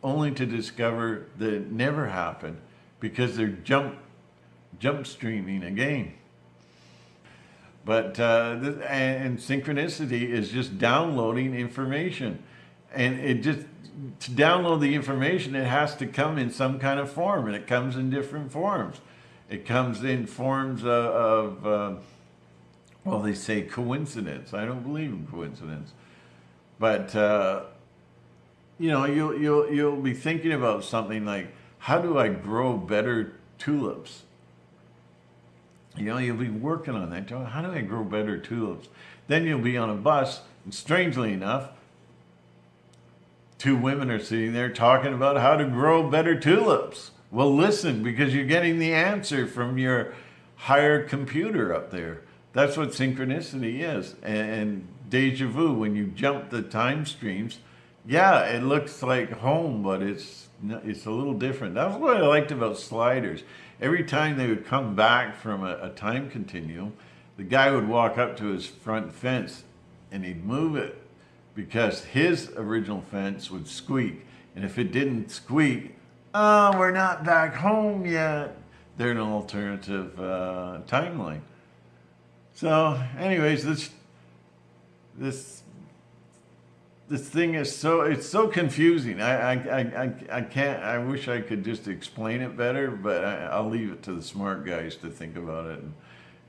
only to discover that it never happened because they're jump jump streaming again. But uh, and synchronicity is just downloading information, and it just to download the information, it has to come in some kind of form, and it comes in different forms. It comes in forms of, of uh, well, they say coincidence. I don't believe in coincidence, but uh, you know, you'll you'll you'll be thinking about something like, how do I grow better tulips? You know, you'll be working on that. How do I grow better tulips? Then you'll be on a bus, and strangely enough, two women are sitting there talking about how to grow better tulips. Well, listen, because you're getting the answer from your higher computer up there. That's what synchronicity is. And deja vu, when you jump the time streams, yeah, it looks like home, but it's it's a little different. That's what I liked about sliders. Every time they would come back from a, a time continuum, the guy would walk up to his front fence and he'd move it because his original fence would squeak. And if it didn't squeak, oh, we're not back home yet. They're an alternative uh, timeline. So anyways, this, this, this thing is so, it's so confusing. I, I, I, I can't, I wish I could just explain it better, but I, will leave it to the smart guys to think about it. And,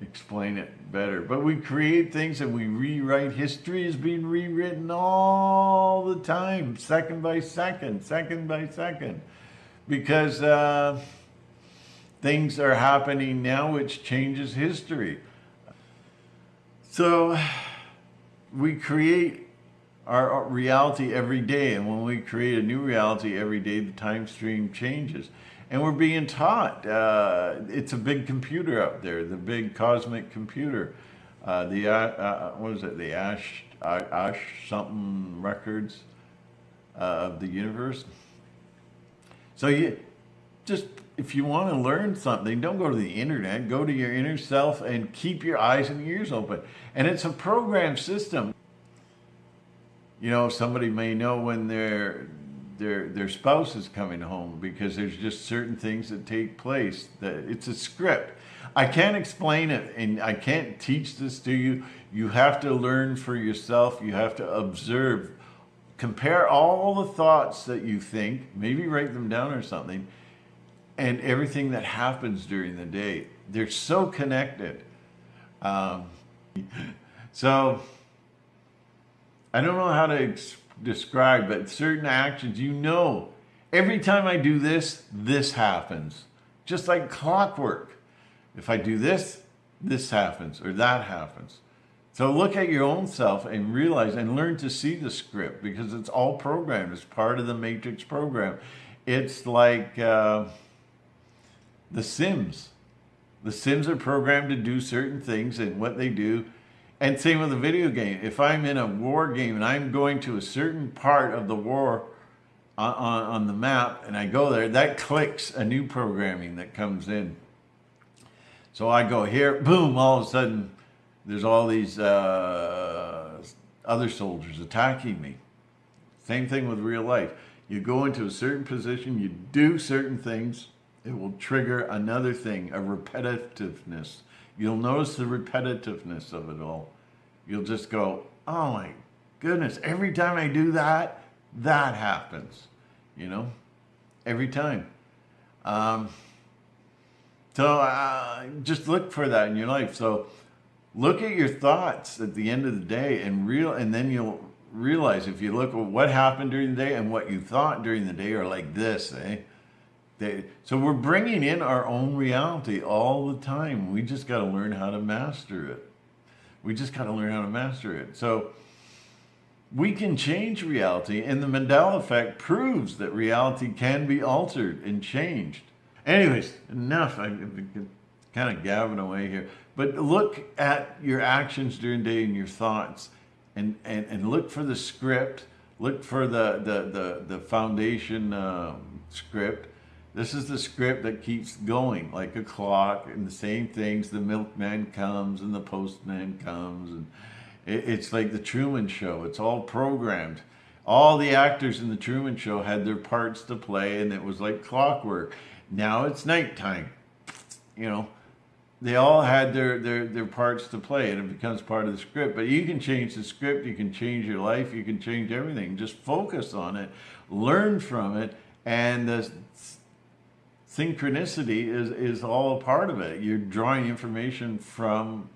explain it better. But we create things and we rewrite. History is being rewritten all the time, second by second, second by second, because uh, things are happening now which changes history. So we create our reality every day. And when we create a new reality every day, the time stream changes. And we're being taught, uh, it's a big computer up there, the big cosmic computer. Uh, the, uh, uh what is it, the Ash, uh, Ash something records uh, of the universe. So you just, if you want to learn something, don't go to the internet, go to your inner self and keep your eyes and ears open. And it's a program system. You know, somebody may know when they're their their spouse is coming home because there's just certain things that take place that it's a script. I can't explain it and i can't teach this to you. You have to learn for yourself. You have to observe. Compare all the thoughts that you think maybe write them down or something and everything that happens during the day. They're so connected. Um, so i don't know how to explain described, but certain actions, you know, every time I do this, this happens. Just like clockwork. If I do this, this happens or that happens. So look at your own self and realize and learn to see the script because it's all programmed. It's part of the Matrix program. It's like uh, the Sims. The Sims are programmed to do certain things and what they do and same with a video game. If I'm in a war game and I'm going to a certain part of the war on, on, on the map and I go there, that clicks a new programming that comes in. So I go here, boom, all of a sudden there's all these uh, other soldiers attacking me. Same thing with real life. You go into a certain position, you do certain things, it will trigger another thing, a repetitiveness. You'll notice the repetitiveness of it all. You'll just go, oh my goodness, every time I do that, that happens, you know, every time. Um, so uh, just look for that in your life. So look at your thoughts at the end of the day and real, and then you'll realize if you look at what happened during the day and what you thought during the day are like this, eh? They, so we're bringing in our own reality all the time. We just got to learn how to master it. We just got to learn how to master it. So we can change reality and the Mandela effect proves that reality can be altered and changed. Anyways, enough. I'm kind of gabbing away here. But look at your actions during the day and your thoughts and, and, and look for the script. Look for the, the, the, the foundation um, script. This is the script that keeps going like a clock and the same things. The milkman comes and the postman comes. and it, It's like the Truman Show. It's all programmed. All the actors in the Truman Show had their parts to play and it was like clockwork. Now it's nighttime. You know, they all had their, their, their parts to play and it becomes part of the script. But you can change the script, you can change your life, you can change everything. Just focus on it, learn from it, and the synchronicity is, is all a part of it. You're drawing information from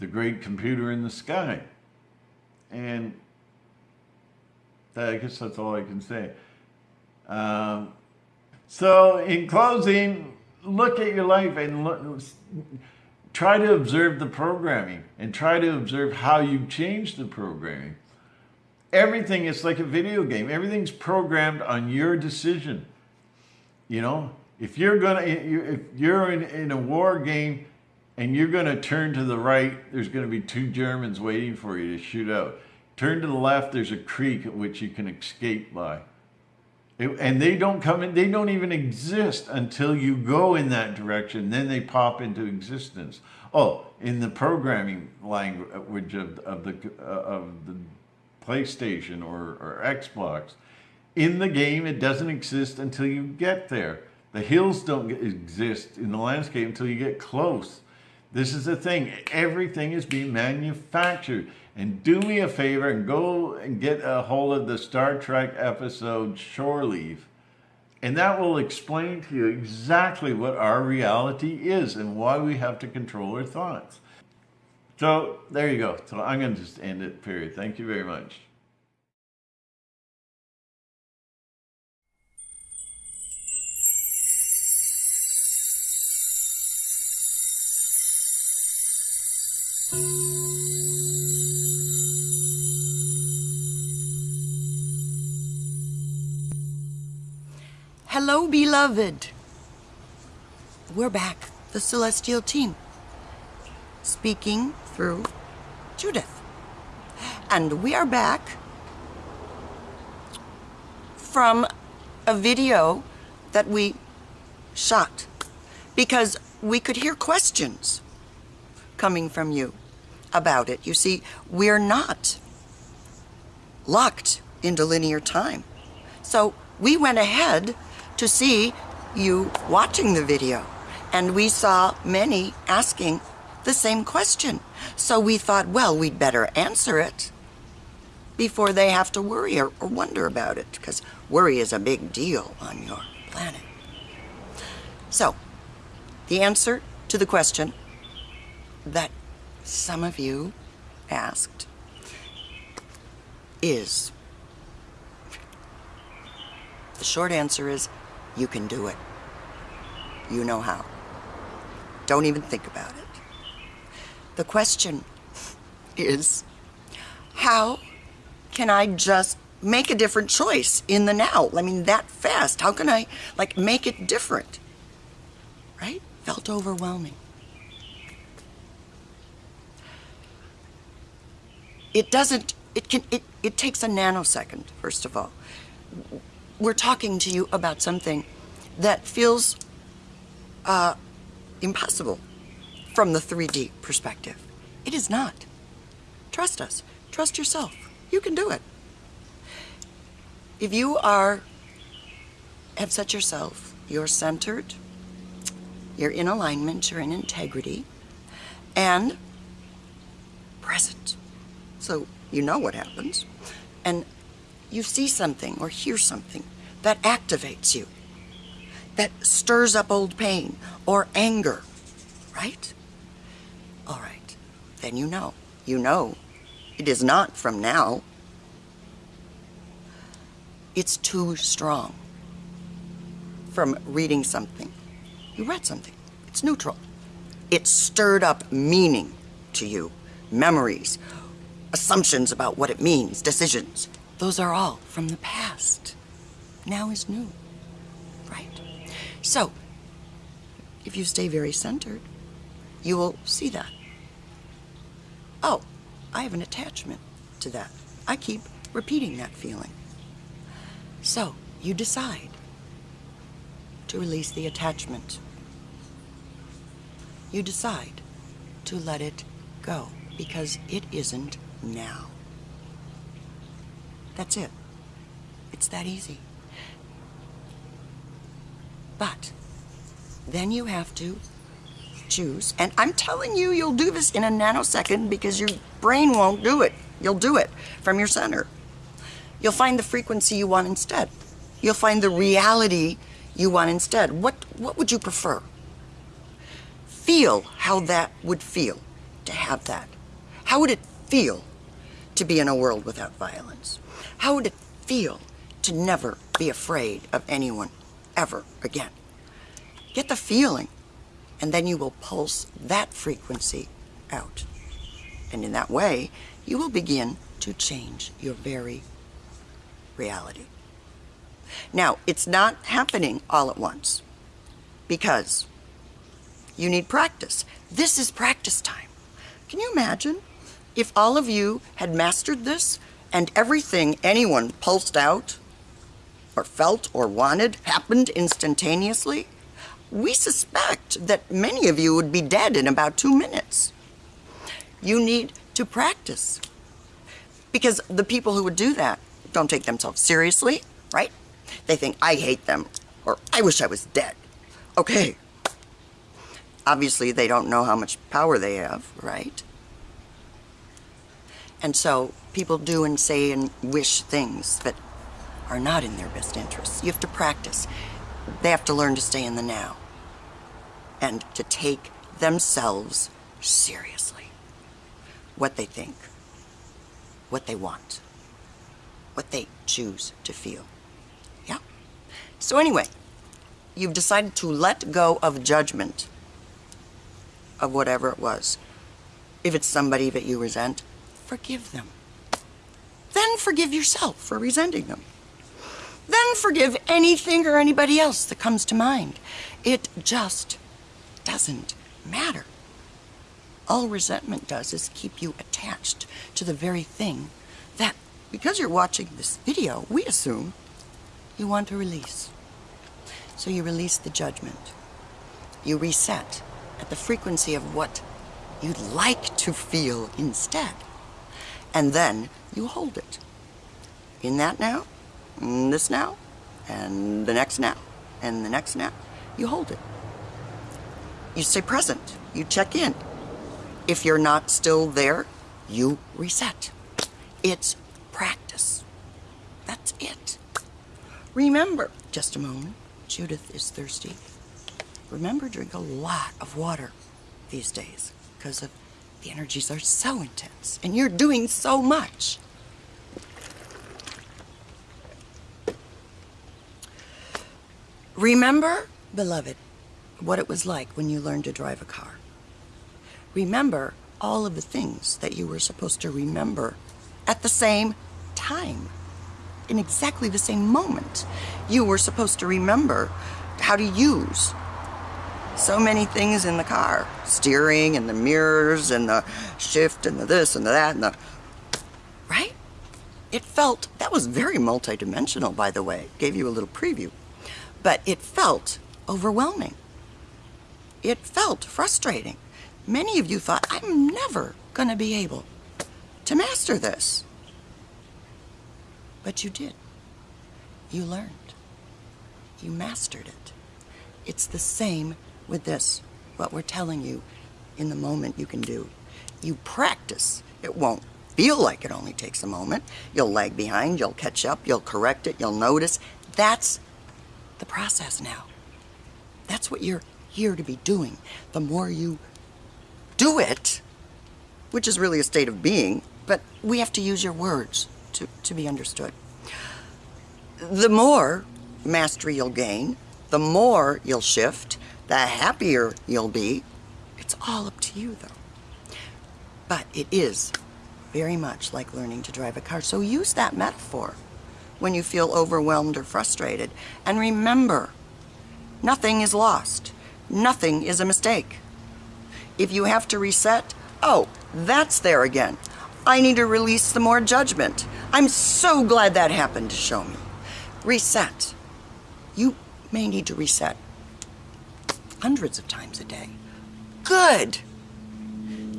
the great computer in the sky. And I guess that's all I can say. Um, so in closing, look at your life and look, try to observe the programming and try to observe how you change the programming. Everything is like a video game. Everything's programmed on your decision. You know, if you're gonna, if you're in, in a war game and you're gonna turn to the right, there's gonna be two Germans waiting for you to shoot out. Turn to the left, there's a creek at which you can escape by and they don't come in, they don't even exist until you go in that direction. Then they pop into existence. Oh, in the programming language of, of the uh, of the PlayStation or, or Xbox, in the game it doesn't exist until you get there. The hills don't exist in the landscape until you get close. This is the thing. Everything is being manufactured. And do me a favor and go and get a hold of the Star Trek episode Shore Leave. And that will explain to you exactly what our reality is and why we have to control our thoughts. So there you go. So I'm going to just end it, period. Thank you very much. Hello, beloved. We're back, the Celestial team, speaking through Judith. And we are back from a video that we shot because we could hear questions coming from you about it. You see, we're not locked into linear time. So we went ahead to see you watching the video. And we saw many asking the same question. So we thought, well, we'd better answer it before they have to worry or, or wonder about it, because worry is a big deal on your planet. So, the answer to the question that some of you asked is the short answer is you can do it. You know how. Don't even think about it. The question is, how can I just make a different choice in the now? I mean, that fast. How can I, like, make it different? Right? Felt overwhelming. It doesn't, it can, it, it takes a nanosecond, first of all. We're talking to you about something that feels uh, impossible from the 3D perspective. It is not. Trust us. Trust yourself. You can do it. If you are, have set yourself, you're centered, you're in alignment, you're in integrity, and present. So you know what happens. And you see something or hear something that activates you, that stirs up old pain or anger, right? All right, then you know. You know it is not from now. It's too strong from reading something. You read something. It's neutral. It stirred up meaning to you, memories, assumptions about what it means, decisions. Those are all from the past. Now is new, right? So, if you stay very centered, you will see that. Oh, I have an attachment to that. I keep repeating that feeling. So, you decide to release the attachment. You decide to let it go because it isn't now. That's it. It's that easy. But then you have to choose. And I'm telling you, you'll do this in a nanosecond because your brain won't do it. You'll do it from your center. You'll find the frequency you want instead. You'll find the reality you want instead. What, what would you prefer? Feel how that would feel to have that. How would it feel to be in a world without violence? How would it feel to never be afraid of anyone ever again? Get the feeling, and then you will pulse that frequency out. And in that way, you will begin to change your very reality. Now, it's not happening all at once because you need practice. This is practice time. Can you imagine if all of you had mastered this and everything anyone pulsed out or felt or wanted happened instantaneously? We suspect that many of you would be dead in about two minutes. You need to practice because the people who would do that don't take themselves seriously, right? They think, I hate them, or I wish I was dead. Okay. Obviously, they don't know how much power they have, right? And so people do and say and wish things that are not in their best interests. You have to practice. They have to learn to stay in the now and to take themselves seriously. What they think, what they want, what they choose to feel. Yeah? So, anyway, you've decided to let go of judgment of whatever it was. If it's somebody that you resent, forgive them. Then forgive yourself for resenting them. Then forgive anything or anybody else that comes to mind. It just doesn't matter. All resentment does is keep you attached to the very thing that, because you're watching this video, we assume you want to release. So you release the judgment. You reset at the frequency of what you'd like to feel instead and then you hold it. In that now, this now, and the next now, and the next now, you hold it. You stay present. You check in. If you're not still there, you reset. It's practice. That's it. Remember, just a moment, Judith is thirsty. Remember, drink a lot of water these days because of the energies are so intense, and you're doing so much. Remember, beloved, what it was like when you learned to drive a car. Remember all of the things that you were supposed to remember at the same time, in exactly the same moment. You were supposed to remember how to use so many things in the car steering and the mirrors and the shift and the this and the that and the right It felt, that was very multidimensional, by the way. Gave you a little preview. But it felt overwhelming. It felt frustrating. Many of you thought, I'm never going to be able to master this. But you did. You learned. You mastered it. It's the same with this, what we're telling you in the moment you can do. You practice. It won't feel like it only takes a moment. You'll lag behind, you'll catch up, you'll correct it, you'll notice. That's the process now. That's what you're here to be doing. The more you do it, which is really a state of being, but we have to use your words to, to be understood. The more mastery you'll gain, the more you'll shift, the happier you'll be. It's all up to you, though. But it is very much like learning to drive a car. So use that metaphor when you feel overwhelmed or frustrated. And remember, nothing is lost. Nothing is a mistake. If you have to reset, oh, that's there again. I need to release some more judgment. I'm so glad that happened to show me. Reset. You may need to reset hundreds of times a day. Good.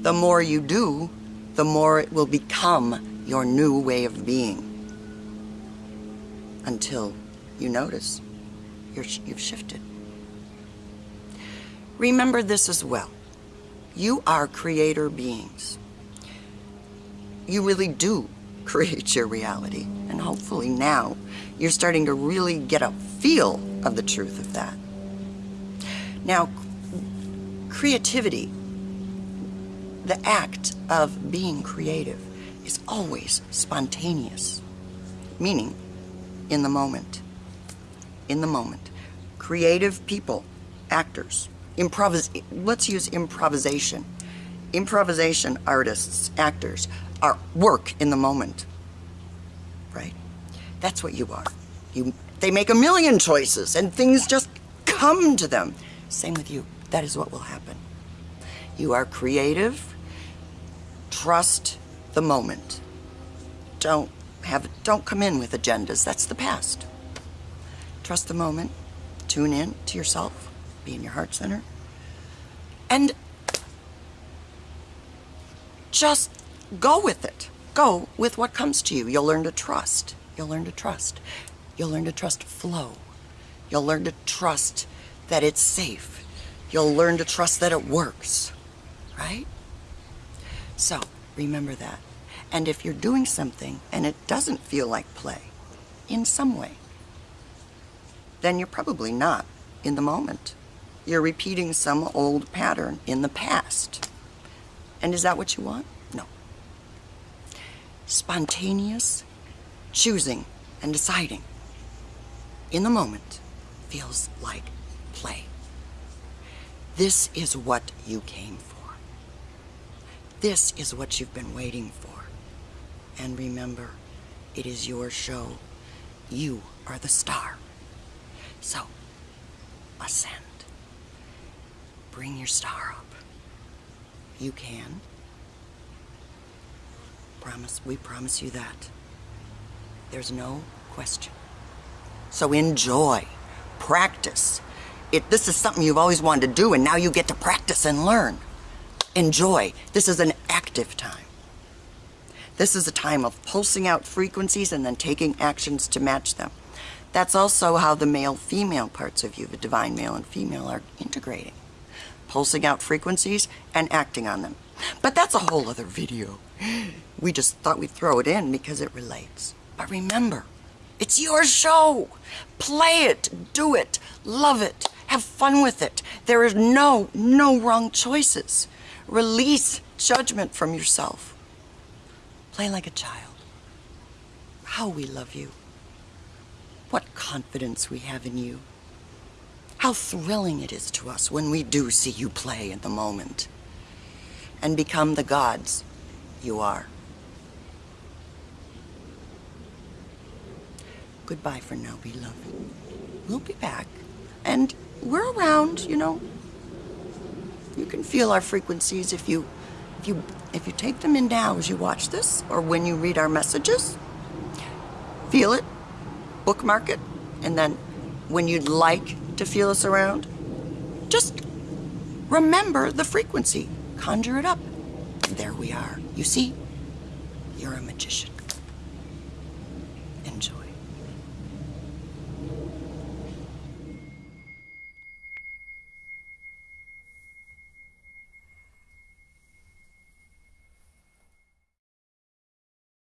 The more you do, the more it will become your new way of being. Until you notice you're, you've shifted. Remember this as well. You are creator beings. You really do create your reality. And hopefully now you're starting to really get a feel of the truth of that. Now, creativity, the act of being creative, is always spontaneous, meaning in the moment. In the moment. Creative people, actors, improvis let's use improvisation. Improvisation artists, actors, are work in the moment. Right? That's what you are. You, they make a million choices and things just come to them. Same with you. That is what will happen. You are creative. Trust the moment. Don't have don't come in with agendas. That's the past. Trust the moment. Tune in to yourself. Be in your heart center. And just go with it. Go with what comes to you. You'll learn to trust. You'll learn to trust. You'll learn to trust flow. You'll learn to trust that it's safe. You'll learn to trust that it works. Right? So, remember that. And if you're doing something and it doesn't feel like play, in some way, then you're probably not in the moment. You're repeating some old pattern in the past. And is that what you want? No. Spontaneous choosing and deciding in the moment feels like. This is what you came for. This is what you've been waiting for. And remember, it is your show. You are the star. So, ascend. Bring your star up. You can. Promise, we promise you that. There's no question. So enjoy, practice. It, this is something you've always wanted to do, and now you get to practice and learn. Enjoy. This is an active time. This is a time of pulsing out frequencies and then taking actions to match them. That's also how the male-female parts of you, the divine male and female, are integrating. Pulsing out frequencies and acting on them. But that's a whole other video. We just thought we'd throw it in because it relates. But remember, it's your show. Play it, do it, love it, have fun with it. There is no, no wrong choices. Release judgment from yourself. Play like a child. How we love you. What confidence we have in you. How thrilling it is to us when we do see you play in the moment and become the gods you are. Goodbye for now, beloved. We'll be back. And we're around, you know. You can feel our frequencies if you if you if you take them in now as you watch this or when you read our messages. feel it, bookmark it, and then when you'd like to feel us around, just remember the frequency, conjure it up. And there we are. You see, you're a magician.